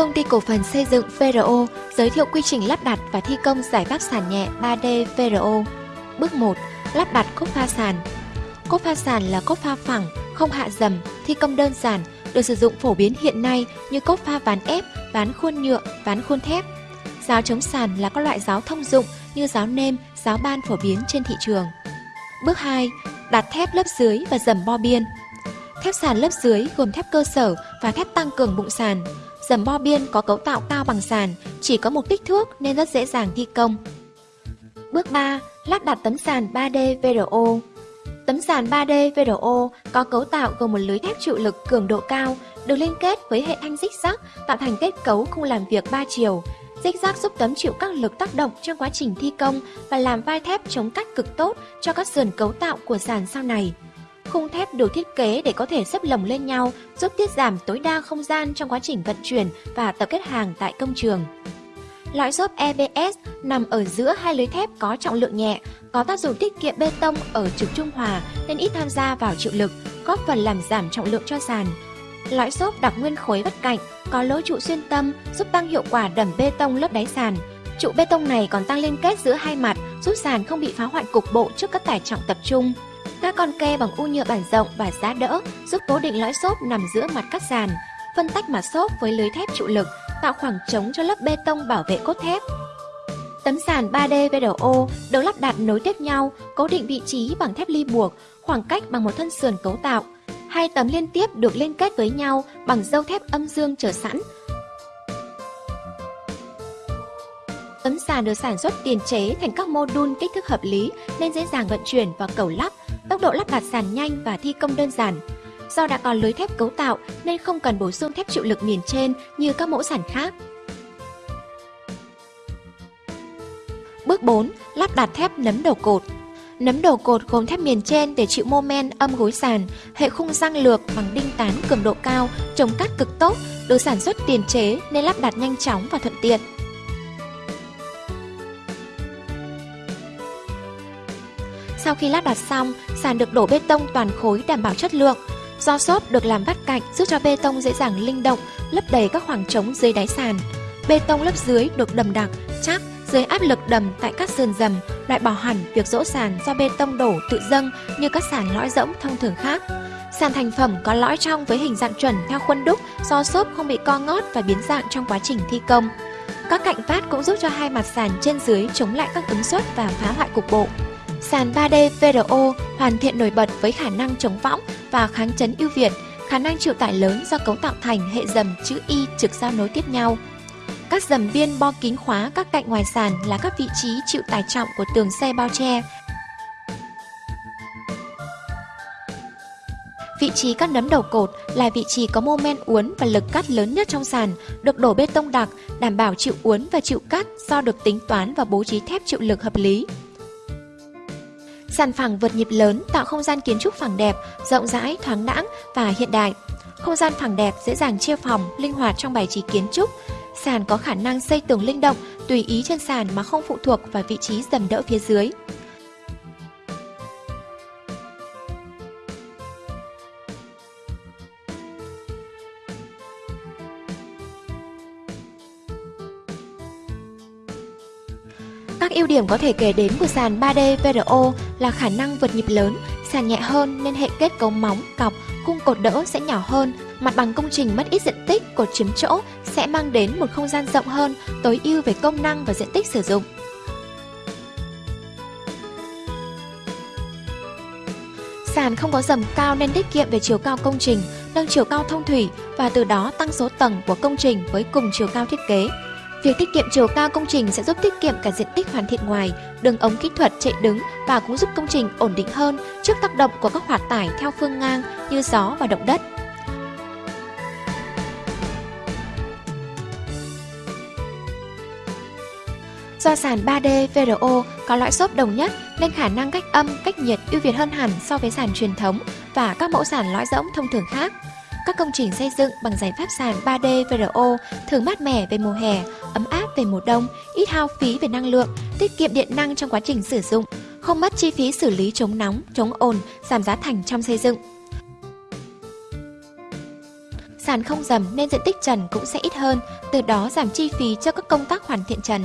Công ty cổ phần xây dựng VRO giới thiệu quy trình lắp đặt và thi công giải pháp sàn nhẹ 3D VRO. Bước 1. Lắp đặt cốt pha sàn. Cốt pha sàn là cốt pha phẳng, không hạ dầm, thi công đơn giản, được sử dụng phổ biến hiện nay như cốt pha ván ép, ván khuôn nhựa, ván khuôn thép. Giáo chống sàn là các loại giáo thông dụng như giáo nêm, giáo ban phổ biến trên thị trường. Bước 2. Đặt thép lớp dưới và dầm bo biên. Thép sàn lớp dưới gồm thép cơ sở và thép tăng cường bụng sàn. Dầm bo biên có cấu tạo cao bằng sàn, chỉ có một kích thước nên rất dễ dàng thi công. Bước 3. Lắp đặt tấm sàn 3D VRO. Tấm sàn 3D VRO có cấu tạo gồm một lưới thép chịu lực cường độ cao, được liên kết với hệ thanh dích rác tạo thành kết cấu khung làm việc 3 chiều. dích rác giúp tấm chịu các lực tác động trong quá trình thi công và làm vai thép chống cách cực tốt cho các sườn cấu tạo của sàn sau này. Khung thép được thiết kế để có thể xếp lồng lên nhau, giúp tiết giảm tối đa không gian trong quá trình vận chuyển và tập kết hàng tại công trường. Lõi xốp EBS nằm ở giữa hai lưới thép có trọng lượng nhẹ, có tác dụng tiết kiệm bê tông ở trục trung hòa nên ít tham gia vào chịu lực, góp phần làm giảm trọng lượng cho sàn. Lõi xốp đặc nguyên khối vắt cạnh, có lỗ trụ xuyên tâm giúp tăng hiệu quả đầm bê tông lớp đáy sàn. Trụ bê tông này còn tăng liên kết giữa hai mặt, giúp sàn không bị phá hoại cục bộ trước các tải trọng tập trung. Các con ke bằng u nhựa bản rộng và giá đỡ giúp cố định lõi xốp nằm giữa mặt cắt sàn, phân tách mặt xốp với lưới thép trụ lực, tạo khoảng trống cho lớp bê tông bảo vệ cốt thép. Tấm sàn 3D vdo được lắp đặt nối tiếp nhau, cố định vị trí bằng thép ly buộc, khoảng cách bằng một thân sườn cấu tạo. Hai tấm liên tiếp được liên kết với nhau bằng dâu thép âm dương chờ sẵn. Tấm sàn được sản xuất tiền chế thành các mô đun kích thước hợp lý nên dễ dàng vận chuyển và cầu lắp, tốc độ lắp đặt sàn nhanh và thi công đơn giản. Do đã có lưới thép cấu tạo nên không cần bổ sung thép chịu lực miền trên như các mẫu sàn khác. Bước 4. Lắp đặt thép nấm đầu cột Nấm đầu cột gồm thép miền trên để chịu mô men âm gối sàn, hệ khung răng lược bằng đinh tán cường độ cao, chống cắt cực tốt, được sản xuất tiền chế nên lắp đặt nhanh chóng và thuận tiện. Sau khi lắp đặt xong, sàn được đổ bê tông toàn khối đảm bảo chất lượng. Do xốp được làm vắt cạnh giúp cho bê tông dễ dàng linh động, lấp đầy các khoảng trống dưới đáy sàn. Bê tông lớp dưới được đầm đặc, chắc, dưới áp lực đầm tại các sườn dầm, loại bỏ hẳn việc dỗ sàn do bê tông đổ tự dâng như các sàn lõi rỗng thông thường khác. Sàn thành phẩm có lõi trong với hình dạng chuẩn theo khuôn đúc do xốp không bị co ngót và biến dạng trong quá trình thi công. Các cạnh phát cũng giúp cho hai mặt sàn trên dưới chống lại các ứng suất và phá hoại cục bộ. Sàn 3D VRO hoàn thiện nổi bật với khả năng chống võng và kháng chấn ưu việt, khả năng chịu tải lớn do cấu tạo thành hệ dầm chữ Y trực giao nối tiếp nhau. Các dầm biên bo kín khóa các cạnh ngoài sàn là các vị trí chịu tải trọng của tường xe bao che. Vị trí các nấm đầu cột là vị trí có mô men uốn và lực cắt lớn nhất trong sàn, được đổ bê tông đặc, đảm bảo chịu uốn và chịu cắt do được tính toán và bố trí thép chịu lực hợp lý. Sàn phẳng vượt nhịp lớn tạo không gian kiến trúc phẳng đẹp, rộng rãi, thoáng đãng và hiện đại. Không gian phẳng đẹp dễ dàng chia phòng, linh hoạt trong bài trí kiến trúc. Sàn có khả năng xây tường linh động, tùy ý trên sàn mà không phụ thuộc vào vị trí dầm đỡ phía dưới. Các ưu điểm có thể kể đến của sàn 3D VRO là khả năng vượt nhịp lớn, sàn nhẹ hơn nên hệ kết cấu móng, cọc, cung cột đỡ sẽ nhỏ hơn, mặt bằng công trình mất ít diện tích, cột chiếm chỗ sẽ mang đến một không gian rộng hơn, tối ưu về công năng và diện tích sử dụng. Sàn không có dầm cao nên tiết kiệm về chiều cao công trình, nâng chiều cao thông thủy và từ đó tăng số tầng của công trình với cùng chiều cao thiết kế. Việc tiết kiệm chiều cao công trình sẽ giúp tiết kiệm cả diện tích hoàn thiện ngoài, đường ống kỹ thuật chạy đứng và cũng giúp công trình ổn định hơn trước tác động của các hoạt tải theo phương ngang như gió và động đất. Do sàn 3D VRO có loại xốp đồng nhất nên khả năng cách âm, cách nhiệt ưu việt hơn hẳn so với sàn truyền thống và các mẫu sàn lõi rỗng thông thường khác. Các công trình xây dựng bằng giải pháp sàn 3D VRO thường mát mẻ về mùa hè, ấm áp về mùa đông, ít hao phí về năng lượng, tiết kiệm điện năng trong quá trình sử dụng, không mất chi phí xử lý chống nóng, chống ồn, giảm giá thành trong xây dựng. sàn không dầm nên diện tích trần cũng sẽ ít hơn, từ đó giảm chi phí cho các công tác hoàn thiện trần.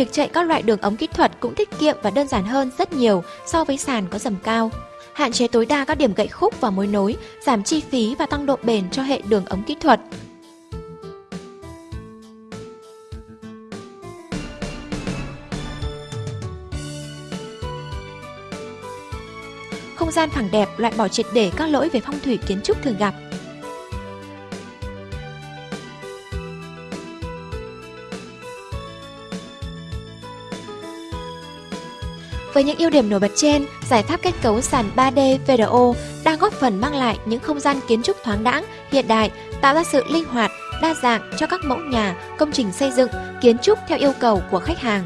Việc chạy các loại đường ống kỹ thuật cũng tiết kiệm và đơn giản hơn rất nhiều so với sàn có dầm cao. Hạn chế tối đa các điểm gãy khúc và mối nối, giảm chi phí và tăng độ bền cho hệ đường ống kỹ thuật. Không gian phẳng đẹp loại bỏ triệt để các lỗi về phong thủy kiến trúc thường gặp. Với những ưu điểm nổi bật trên, giải pháp kết cấu sàn 3D VRO đang góp phần mang lại những không gian kiến trúc thoáng đãng, hiện đại, tạo ra sự linh hoạt, đa dạng cho các mẫu nhà, công trình xây dựng, kiến trúc theo yêu cầu của khách hàng.